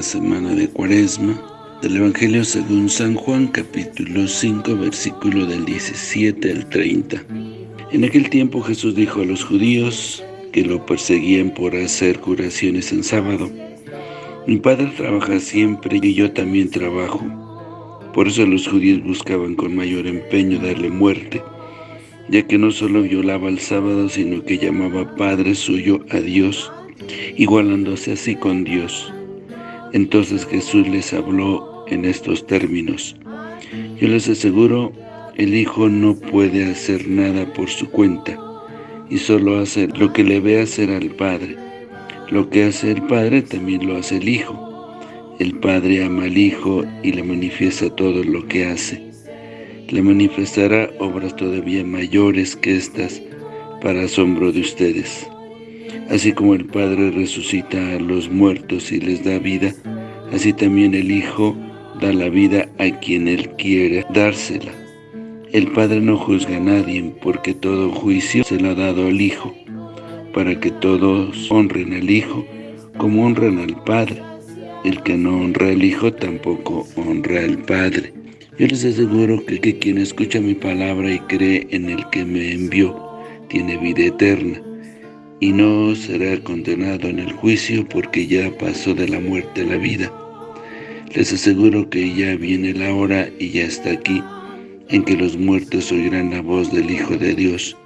semana de Cuaresma del Evangelio según San Juan, capítulo 5, versículo del 17 al 30. En aquel tiempo Jesús dijo a los judíos que lo perseguían por hacer curaciones en sábado, Mi Padre trabaja siempre y yo también trabajo. Por eso los judíos buscaban con mayor empeño darle muerte, ya que no solo violaba el sábado, sino que llamaba Padre suyo a Dios, igualándose así con Dios. Entonces Jesús les habló en estos términos. Yo les aseguro, el Hijo no puede hacer nada por su cuenta, y solo hace lo que le ve hacer al Padre. Lo que hace el Padre también lo hace el Hijo. El Padre ama al Hijo y le manifiesta todo lo que hace. Le manifestará obras todavía mayores que estas para asombro de ustedes. Así como el Padre resucita a los muertos y les da vida, así también el Hijo da la vida a quien Él quiere dársela. El Padre no juzga a nadie, porque todo juicio se lo ha dado al Hijo, para que todos honren al Hijo como honran al Padre. El que no honra al Hijo tampoco honra al Padre. Yo les aseguro que, que quien escucha mi palabra y cree en el que me envió, tiene vida eterna y no será condenado en el juicio porque ya pasó de la muerte a la vida. Les aseguro que ya viene la hora y ya está aquí, en que los muertos oirán la voz del Hijo de Dios,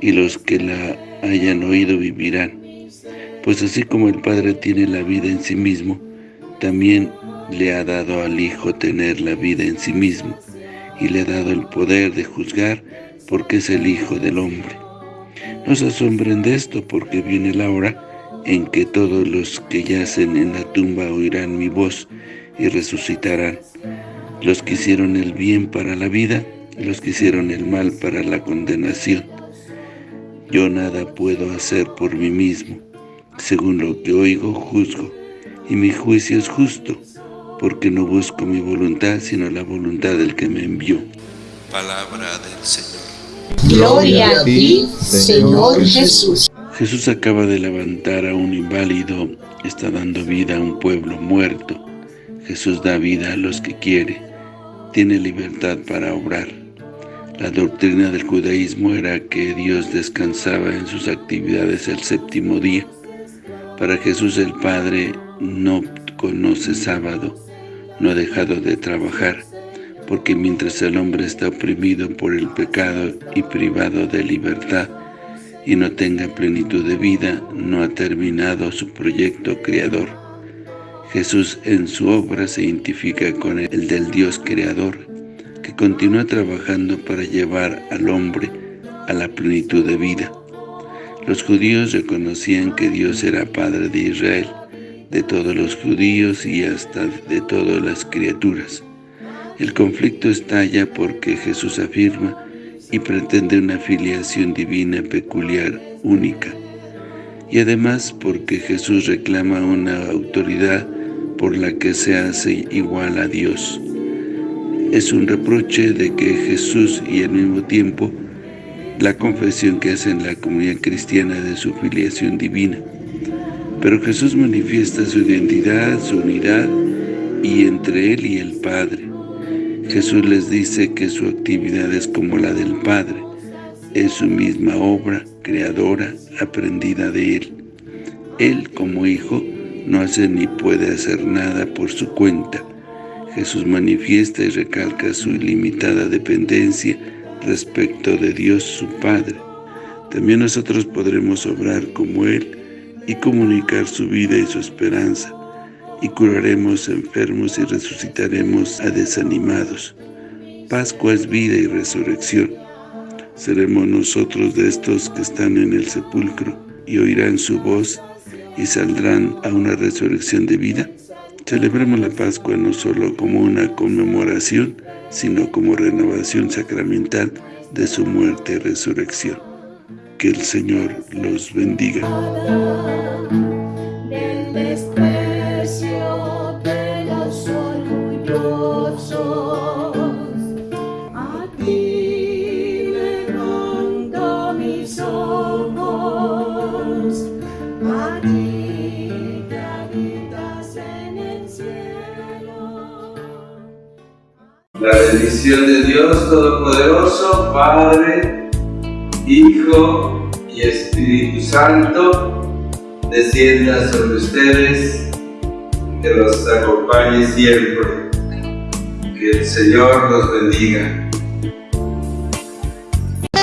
y los que la hayan oído vivirán. Pues así como el Padre tiene la vida en sí mismo, también le ha dado al Hijo tener la vida en sí mismo, y le ha dado el poder de juzgar porque es el Hijo del Hombre. No se asombren de esto, porque viene la hora en que todos los que yacen en la tumba oirán mi voz y resucitarán. Los que hicieron el bien para la vida, los que hicieron el mal para la condenación. Yo nada puedo hacer por mí mismo. Según lo que oigo, juzgo, y mi juicio es justo, porque no busco mi voluntad, sino la voluntad del que me envió. Palabra del Señor. Gloria a ti, Señor Jesús. Jesús acaba de levantar a un inválido, está dando vida a un pueblo muerto. Jesús da vida a los que quiere, tiene libertad para obrar. La doctrina del judaísmo era que Dios descansaba en sus actividades el séptimo día. Para Jesús el Padre no conoce sábado, no ha dejado de trabajar, porque mientras el hombre está oprimido por el pecado y privado de libertad, y no tenga plenitud de vida, no ha terminado su proyecto creador. Jesús en su obra se identifica con el del Dios creador, que continúa trabajando para llevar al hombre a la plenitud de vida. Los judíos reconocían que Dios era Padre de Israel, de todos los judíos y hasta de todas las criaturas. El conflicto estalla porque Jesús afirma y pretende una filiación divina peculiar, única. Y además porque Jesús reclama una autoridad por la que se hace igual a Dios. Es un reproche de que Jesús y al mismo tiempo la confesión que hace en la comunidad cristiana de su filiación divina. Pero Jesús manifiesta su identidad, su unidad, y entre Él y el Padre. Jesús les dice que su actividad es como la del Padre, es su misma obra creadora aprendida de Él. Él, como Hijo, no hace ni puede hacer nada por su cuenta. Jesús manifiesta y recalca su ilimitada dependencia respecto de Dios su Padre. También nosotros podremos obrar como Él y comunicar su vida y su esperanza, y curaremos enfermos y resucitaremos a desanimados. Pascua es vida y resurrección. Seremos nosotros de estos que están en el sepulcro y oirán su voz y saldrán a una resurrección de vida. Celebremos la Pascua no solo como una conmemoración, sino como renovación sacramental de su muerte y resurrección. Que el Señor los bendiga. De Dios Todopoderoso, Padre, Hijo y Espíritu Santo, descienda sobre ustedes, que los acompañe siempre. Que el Señor los bendiga.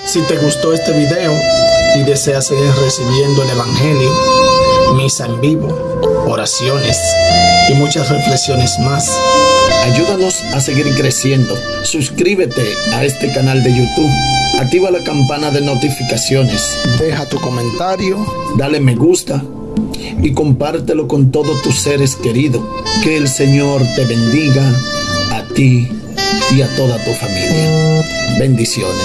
Si te gustó este video y deseas seguir recibiendo el Evangelio, misa en vivo, oraciones y muchas reflexiones más, ayúdanos a seguir creciendo. Suscríbete a este canal de YouTube. Activa la campana de notificaciones. Deja tu comentario, dale me gusta y compártelo con todos tus seres queridos. Que el Señor te bendiga a ti y a toda tu familia. Bendiciones.